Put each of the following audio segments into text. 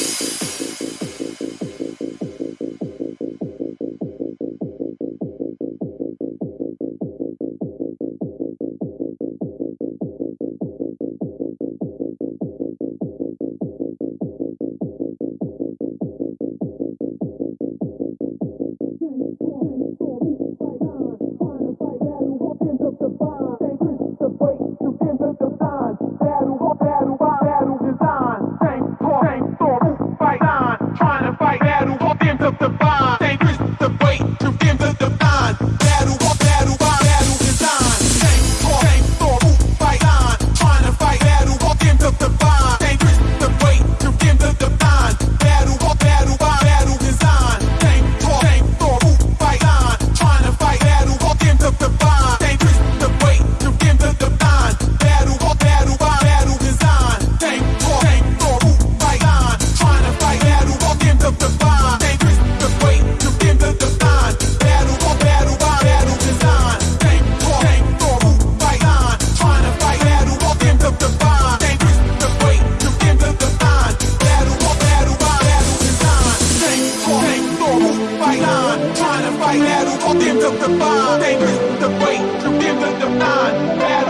Battle, battle, one better.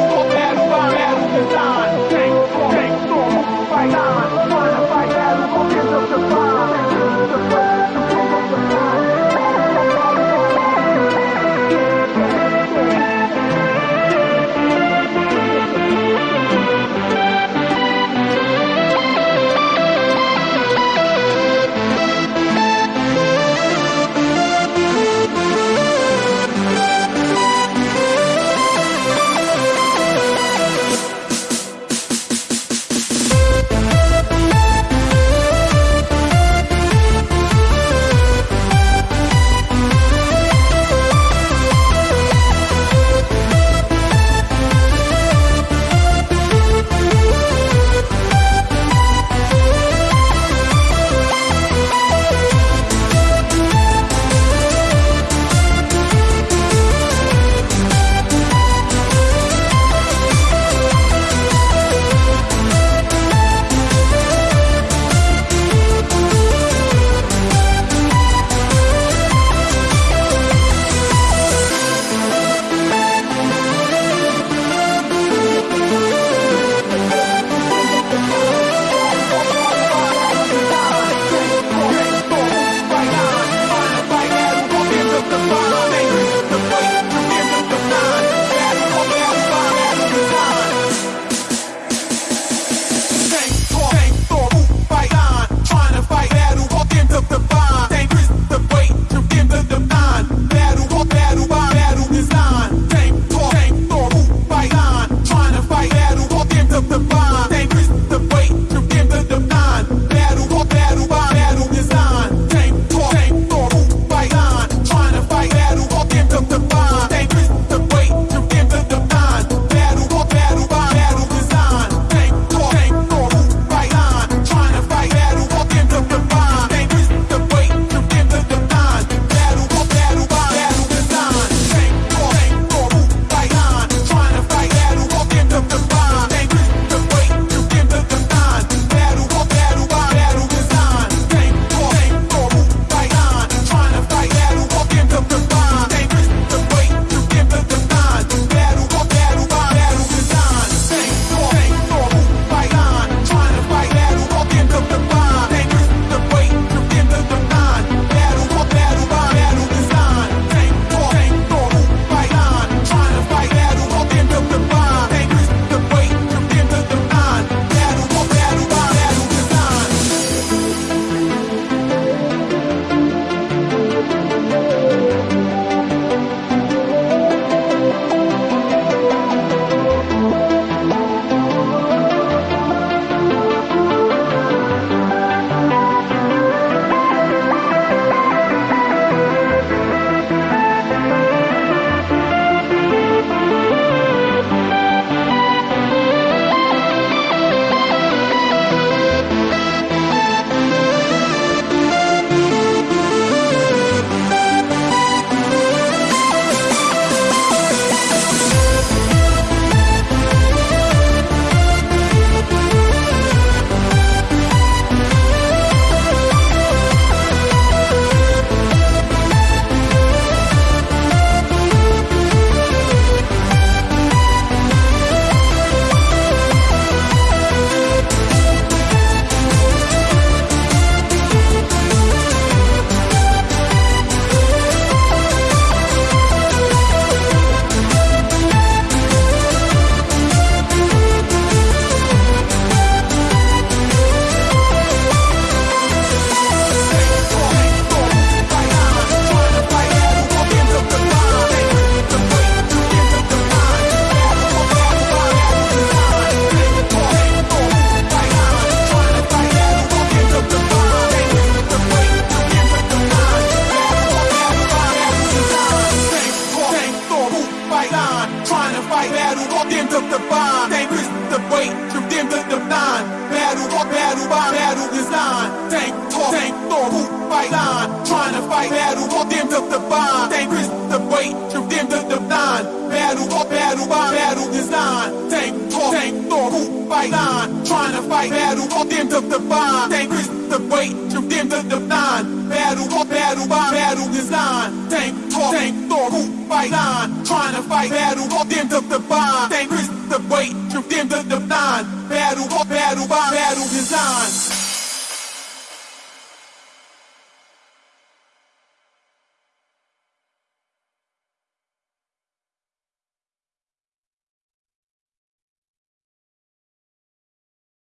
mind. Trying to fight battle, want them to define. Tank is the weight, from them to define. Battle, or battle by battle design. Tank, talk, tank, thought, who fight line. Trying to fight battle, want them to define. Tank is the weight, from them to define. Battle, or battle by battle design. Tank, talk, tank, thought, who fight line. Trying to fight battle, want them to define. Tank is the weight, from them to define. Battle, or battle by fight battle, to define. The weight,